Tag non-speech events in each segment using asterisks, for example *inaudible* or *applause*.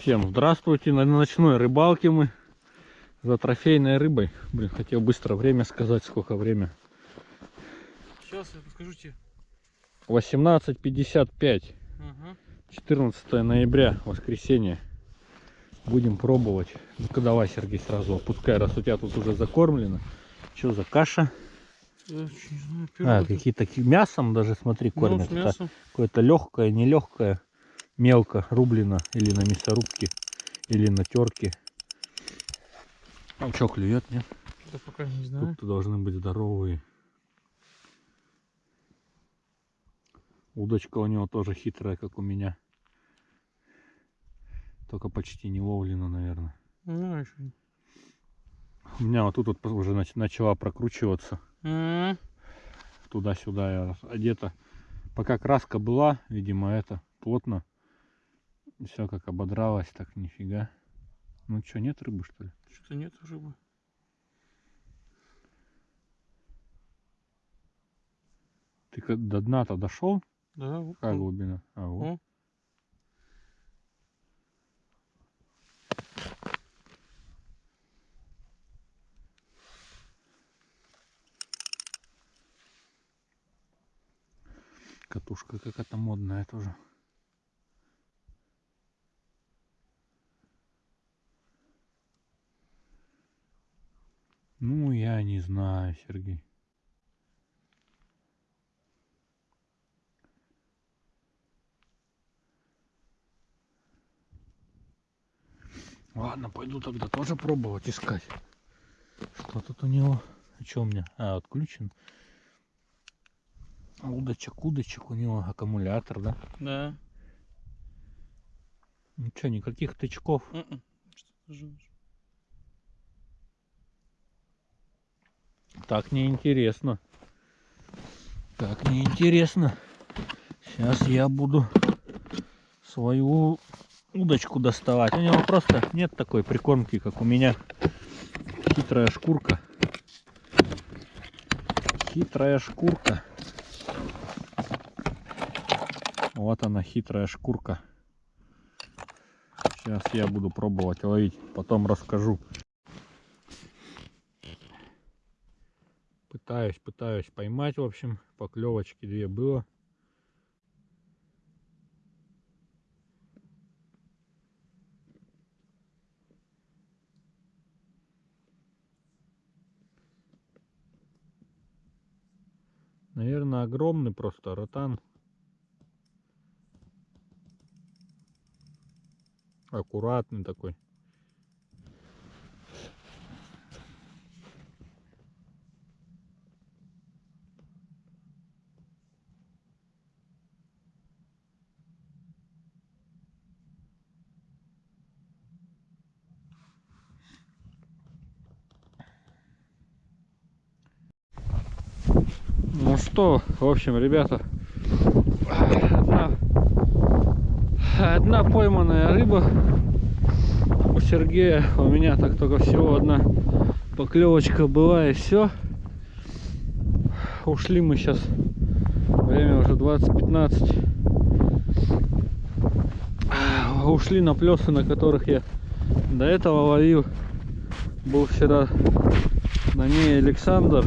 Всем здравствуйте. На ночной рыбалке мы за трофейной рыбой. Блин, хотел быстро время сказать, сколько время. Сейчас я подскажу тебе. 18.55. Ага. 14 ноября, воскресенье. Будем пробовать. Ну-ка давай, Сергей, сразу опускай, раз у тебя тут уже закормлено. Что за каша? Я не знаю, А, какие-то ки- мясом даже, смотри, Ну, кормят. мясом. Какое-то легкое, нелегкое, мелко рублено или на мясорубке, или на терке. А что, клюет, нет? Да пока не знаю. Тут должны быть здоровые. Удочка у него тоже хитрая, как у меня. Только почти не ловлена, наверное. Ну, еще. У меня вот тут вот уже нач- начала прокручиваться туда-сюда. Я одета. Пока краска была, видимо, это плотно. Все как ободралось, так нифига. Ну что, нет рыбы, что ли? Что-то нет рыбы. Ты до дна-то дошел? Да, вот. Какая он. глубина? А, вот. О. Катушка какая-то модная тоже. Ну, я не знаю, Сергей. Ладно, пойду тогда тоже пробовать искать. Что тут у него? Что у меня? А, отключен. Удочек, удочек у него аккумулятор, да? Да. Ну что, никаких тычков. М-м. Что-то жжёшь. Так неинтересно. Так неинтересно. Сейчас я буду свою удочку доставать. У него просто нет такой прикормки, как у меня. Хитрая шкурка. Хитрая шкурка. Вот она, хитрая шкурка. Сейчас я буду пробовать ловить, потом расскажу. Пытаюсь, пытаюсь поймать, в общем, поклевочки две было. Наверное, огромный просто ротан. Аккуратный такой. Ну что, в общем, ребята, одна, одна пойманная рыба у Сергея, у меня так только всего одна поклевочка была и все. Ушли мы сейчас, время уже 20.15. Ушли на плесы, на которых я до этого ловил. Был вчера на ней Александр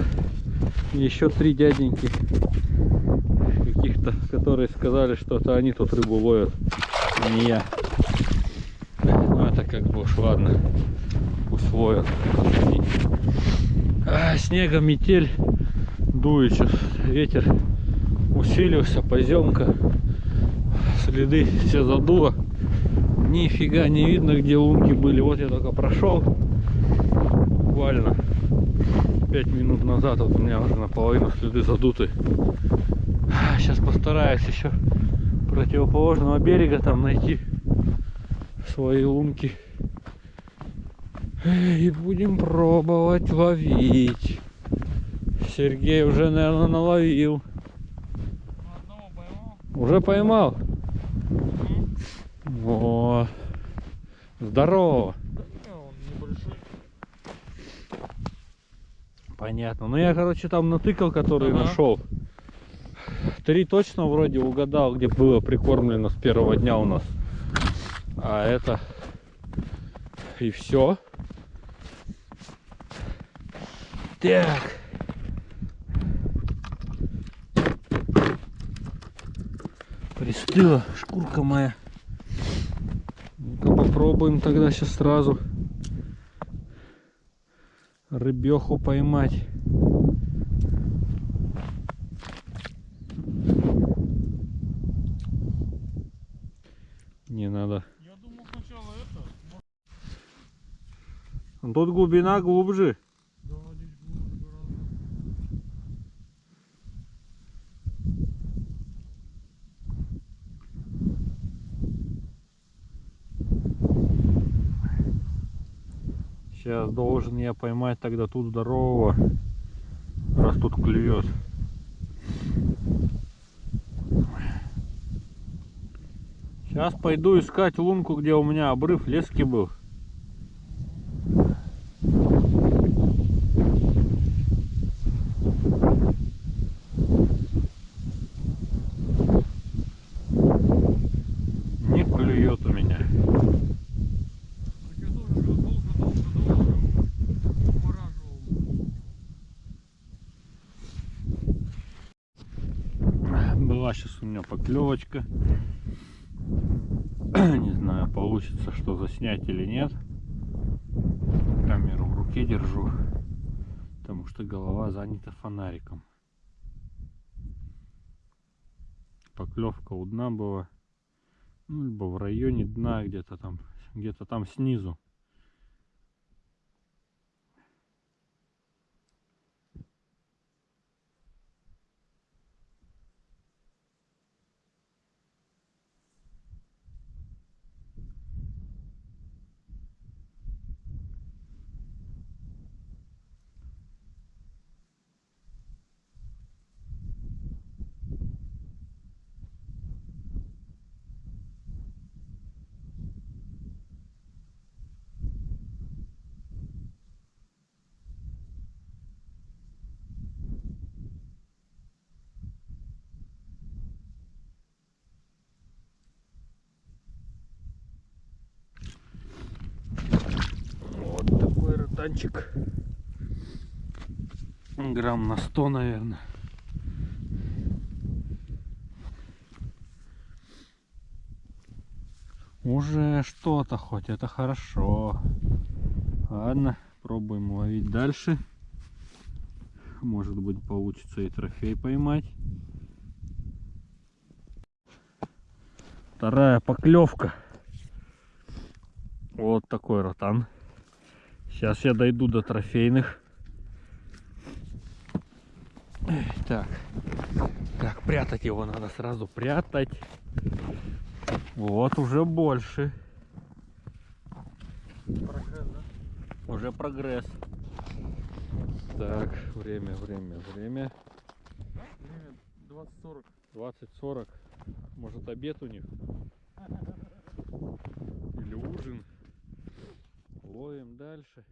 еще три дяденьки каких-то, которые сказали, что это они тут рыбу ловят, а не я. Ну это как бы уж ладно, пусть ловят. А, снега метель дует сейчас, ветер усилился, поземка, следы все задуло. Нифига не видно, где лунки были. Вот я только прошел буквально 5 минут назад вот у меня уже наполовину следы задуты. Сейчас постараюсь еще противоположного берега там найти свои лунки. И будем пробовать ловить. Сергей уже, наверное, наловил. Поймал. Уже поймал? Вот. Здорово. Да, он небольшой. Понятно. Ну я, короче, там натыкал, который Ага. нашел. Три точно вроде угадал, где было прикормлено с первого дня у нас. А это и все. Так. Пристыла шкурка моя. Ну-ка попробуем тогда сейчас сразу рыбеху поймать. Не надо. Я думал сначала это. Тут глубина глубже. Да, здесь глубже гораздо. Сейчас должен я поймать тогда тут здорового, раз тут клюет. Сейчас пойду искать лунку, где у меня обрыв лески был. Не клюет у меня. Так я тоже говорю, долго, долго, долго его умораживал. Была сейчас у меня поклевочка. *clears throat* Не знаю, получится что заснять или нет. Камеру в руке держу, потому что голова занята фонариком. Поклевка у дна была, ну, либо в районе дна, где-то там, где-то там снизу. Вот такой ротанчик. Грамм на 100, наверное. Уже что-то хоть, это хорошо. Ладно, пробуем ловить дальше. Может быть получится и трофей поймать. Вторая поклевка. Вот такой ротан. Сейчас я дойду до трофейных. Так. Так, прятать его надо сразу прятать. Вот уже больше. Прогресс, да? Уже прогресс. Так, время, время, время. Время 20-40. 20-40. Может обед у них? Или ужин. Ловим дальше.